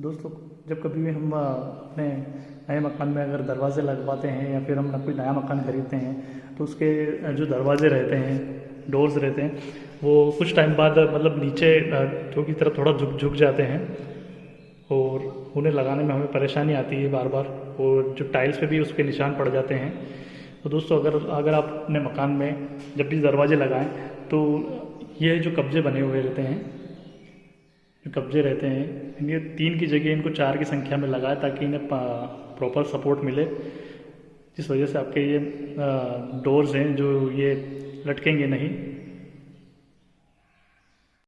दोस्तों, जब कभी भी हम अपने नए मकान में अगर दरवाज़े लगवाते हैं या फिर हम कोई नया मकान खरीदते हैं तो उसके जो दरवाज़े रहते हैं डोर्स रहते हैं, वो कुछ टाइम बाद मतलब नीचे जो की तरफ़ थोड़ा झुक झुक जाते हैं और उन्हें लगाने में हमें परेशानी आती है बार बार और जो टाइल्स पे भी उसके निशान पड़ जाते हैं। तो दोस्तों, अगर अगर आप अपने मकान में जब भी दरवाजे लगाएँ तो ये जो कब्जे बने हुए रहते हैं कब्जे रहते हैं। इनके तीन की जगह इनको चार की संख्या में लगाए ताकि इन्हें प्रॉपर सपोर्ट मिले। जिस वजह से आपके ये डोर्स हैं जो ये लटकेंगे नहीं।